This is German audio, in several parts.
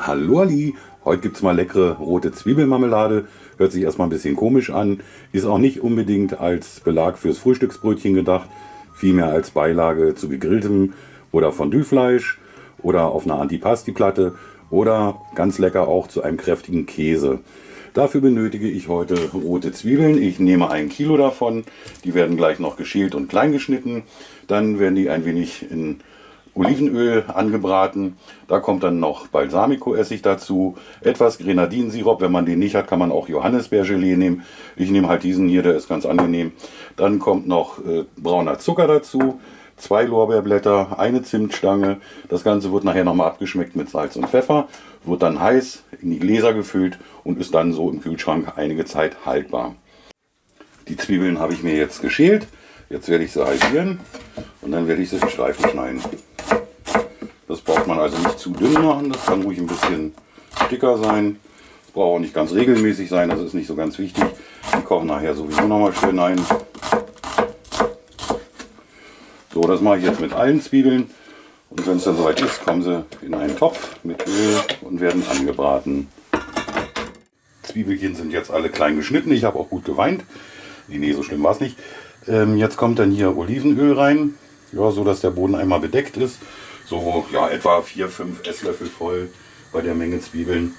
Hallo Ali, heute gibt es mal leckere rote Zwiebelmarmelade. Hört sich erstmal ein bisschen komisch an, ist auch nicht unbedingt als Belag fürs Frühstücksbrötchen gedacht, vielmehr als Beilage zu gegrilltem oder Fondue-Fleisch oder auf einer Antipasti-Platte oder ganz lecker auch zu einem kräftigen Käse. Dafür benötige ich heute rote Zwiebeln. Ich nehme ein Kilo davon. Die werden gleich noch geschält und klein geschnitten. Dann werden die ein wenig in Olivenöl angebraten. Da kommt dann noch Balsamico-Essig dazu, etwas Grenadinsirup. Wenn man den nicht hat, kann man auch Johannisbeergelee nehmen. Ich nehme halt diesen hier, der ist ganz angenehm. Dann kommt noch äh, brauner Zucker dazu, zwei Lorbeerblätter, eine Zimtstange. Das Ganze wird nachher nochmal abgeschmeckt mit Salz und Pfeffer, wird dann heiß in die Gläser gefüllt und ist dann so im Kühlschrank einige Zeit haltbar. Die Zwiebeln habe ich mir jetzt geschält. Jetzt werde ich sie halbieren und dann werde ich sie in Streifen schneiden. Das braucht man also nicht zu dünn machen, das kann ruhig ein bisschen dicker sein. Das braucht auch nicht ganz regelmäßig sein, das ist nicht so ganz wichtig. Die kochen nachher sowieso nochmal schön ein. So, das mache ich jetzt mit allen Zwiebeln. Und wenn es dann soweit ist, kommen sie in einen Topf mit Öl und werden angebraten. Zwiebelchen sind jetzt alle klein geschnitten. Ich habe auch gut geweint. Nee, so schlimm war es nicht. Ähm, jetzt kommt dann hier Olivenöl rein, ja, so dass der Boden einmal bedeckt ist so ja, etwa 4-5 Esslöffel voll bei der Menge Zwiebeln.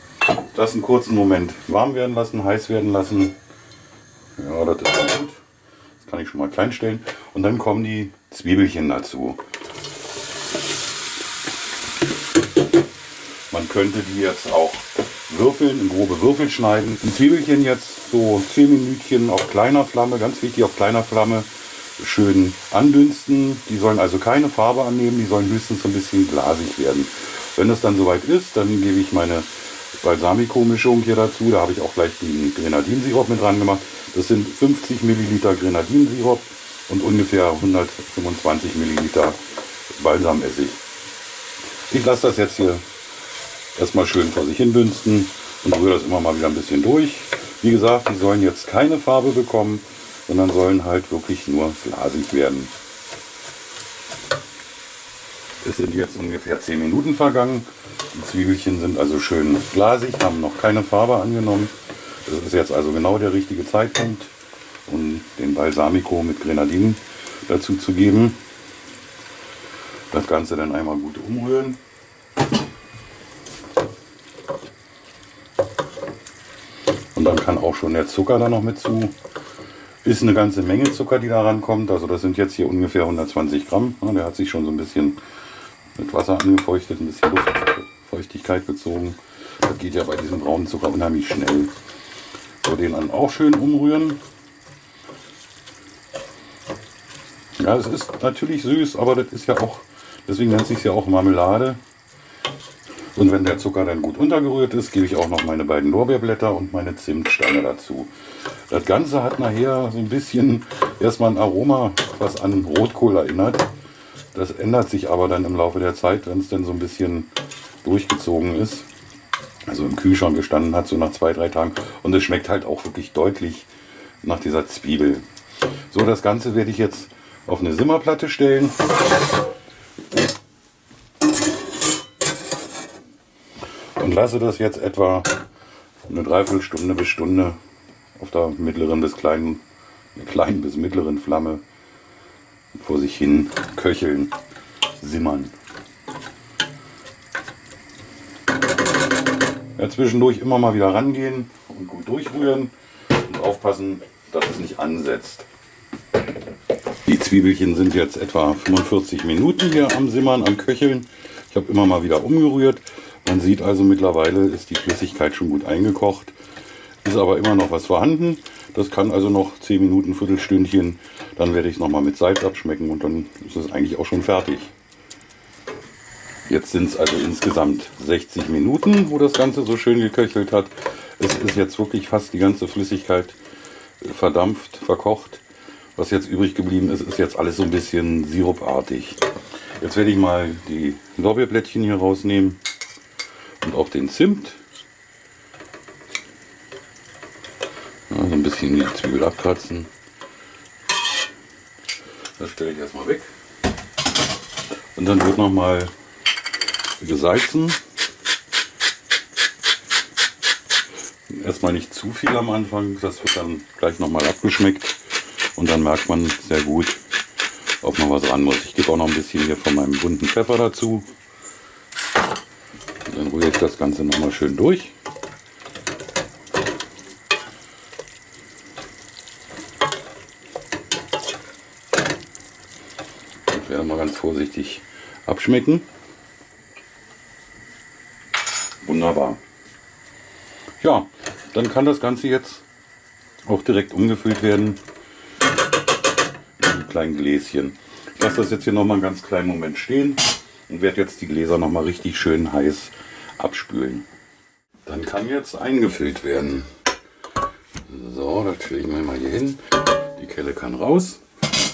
Das einen kurzen Moment warm werden lassen, heiß werden lassen. Ja, das ist dann gut. Das kann ich schon mal klein stellen. Und dann kommen die Zwiebelchen dazu. Man könnte die jetzt auch würfeln, in grobe Würfel schneiden. Die Zwiebelchen jetzt so 10 Minütchen auf kleiner Flamme, ganz wichtig auf kleiner Flamme schön andünsten. Die sollen also keine Farbe annehmen, die sollen höchstens so ein bisschen glasig werden. Wenn das dann soweit ist, dann gebe ich meine Balsamico-Mischung hier dazu. Da habe ich auch gleich den Grenadinsirup mit dran gemacht. Das sind 50 Milliliter Grenadinsirup und ungefähr 125 Milliliter Balsamessig. Ich lasse das jetzt hier erstmal schön vor sich hin dünsten und rühre das immer mal wieder ein bisschen durch. Wie gesagt, die sollen jetzt keine Farbe bekommen sondern sollen halt wirklich nur glasig werden. Es sind jetzt ungefähr 10 Minuten vergangen. Die Zwiebelchen sind also schön glasig, haben noch keine Farbe angenommen. Das ist jetzt also genau der richtige Zeitpunkt, um den Balsamico mit Grenadinen dazu zu geben. Das Ganze dann einmal gut umrühren. Und dann kann auch schon der Zucker da noch mit zu. Ist eine ganze Menge Zucker, die da rankommt. Also das sind jetzt hier ungefähr 120 Gramm. der hat sich schon so ein bisschen mit Wasser angefeuchtet, ein bisschen Luftfeuchtigkeit gezogen. Das geht ja bei diesem braunen Zucker unheimlich schnell. So, den dann auch schön umrühren. Ja, es ist natürlich süß, aber das ist ja auch, deswegen nennt sich ja auch Marmelade. Und wenn der Zucker dann gut untergerührt ist, gebe ich auch noch meine beiden Lorbeerblätter und meine Zimtstange dazu. Das Ganze hat nachher so ein bisschen erstmal ein Aroma, was an Rotkohl erinnert. Das ändert sich aber dann im Laufe der Zeit, wenn es dann so ein bisschen durchgezogen ist. Also im Kühlschrank gestanden hat, so nach zwei, drei Tagen. Und es schmeckt halt auch wirklich deutlich nach dieser Zwiebel. So, das Ganze werde ich jetzt auf eine Simmerplatte stellen. Und lasse das jetzt etwa eine Dreiviertelstunde bis Stunde auf der mittleren bis kleinen, kleinen bis mittleren Flamme vor sich hin köcheln, simmern. Ja, zwischendurch immer mal wieder rangehen und gut durchrühren und aufpassen, dass es nicht ansetzt. Die Zwiebelchen sind jetzt etwa 45 Minuten hier am Simmern, am Köcheln. Ich habe immer mal wieder umgerührt. Man sieht also mittlerweile ist die Flüssigkeit schon gut eingekocht, ist aber immer noch was vorhanden. Das kann also noch 10 Minuten, Viertelstündchen, dann werde ich es nochmal mit Salz abschmecken und dann ist es eigentlich auch schon fertig. Jetzt sind es also insgesamt 60 Minuten, wo das Ganze so schön geköchelt hat. Es ist jetzt wirklich fast die ganze Flüssigkeit verdampft, verkocht. Was jetzt übrig geblieben ist, ist jetzt alles so ein bisschen sirupartig. Jetzt werde ich mal die Lorbeerblättchen hier rausnehmen und auch den Zimt. Ja, so ein bisschen die Zwiebel abkratzen. Das stelle ich erstmal weg. Und dann wird noch mal gesalzen. Erstmal nicht zu viel am Anfang, das wird dann gleich nochmal abgeschmeckt und dann merkt man sehr gut, ob man was ran muss. Ich gebe auch noch ein bisschen hier von meinem bunten Pfeffer dazu. Dann rühre ich das Ganze nochmal schön durch. Ich werde mal ganz vorsichtig abschmecken. Wunderbar. Ja, dann kann das Ganze jetzt auch direkt umgefüllt werden in kleinen Gläschen. Ich lasse das jetzt hier noch mal einen ganz kleinen Moment stehen und werde jetzt die Gläser noch mal richtig schön heiß abspülen. Dann kann jetzt eingefüllt werden. So, das stelle ich mir mal hier hin. Die Kelle kann raus.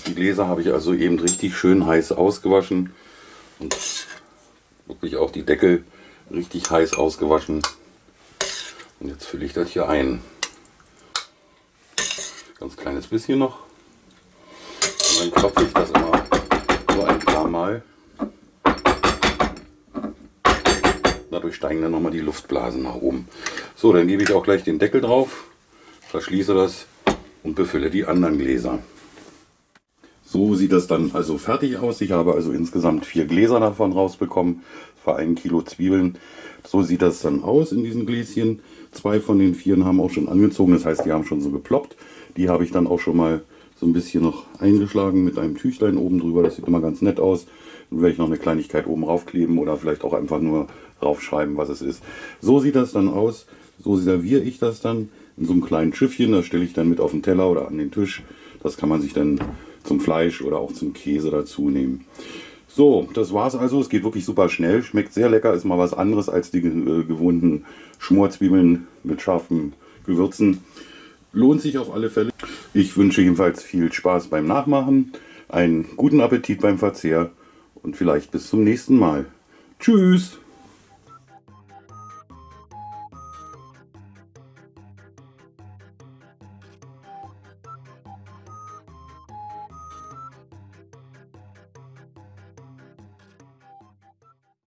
Die Gläser habe ich also eben richtig schön heiß ausgewaschen und wirklich auch die Deckel richtig heiß ausgewaschen. Und jetzt fülle ich das hier ein. Ganz kleines bisschen noch. Und dann klopfe ich das immer so ein paar Mal. Dadurch steigen dann nochmal die Luftblasen nach oben. So, dann gebe ich auch gleich den Deckel drauf, verschließe das und befülle die anderen Gläser. So sieht das dann also fertig aus. Ich habe also insgesamt vier Gläser davon rausbekommen, für ein Kilo Zwiebeln. So sieht das dann aus in diesen Gläschen. Zwei von den vieren haben auch schon angezogen, das heißt, die haben schon so geploppt. Die habe ich dann auch schon mal so ein bisschen noch eingeschlagen mit einem Tüchlein oben drüber. Das sieht immer ganz nett aus. Dann werde ich noch eine Kleinigkeit oben raufkleben oder vielleicht auch einfach nur draufschreiben, was es ist. So sieht das dann aus. So serviere ich das dann in so einem kleinen Schiffchen. Das stelle ich dann mit auf den Teller oder an den Tisch. Das kann man sich dann zum Fleisch oder auch zum Käse dazu nehmen. So, das war's also. Es geht wirklich super schnell. Schmeckt sehr lecker. Ist mal was anderes als die äh, gewohnten Schmorzwiebeln mit scharfen Gewürzen. Lohnt sich auf alle Fälle. Ich wünsche jedenfalls viel Spaß beim Nachmachen, einen guten Appetit beim Verzehr und vielleicht bis zum nächsten Mal. Tschüss!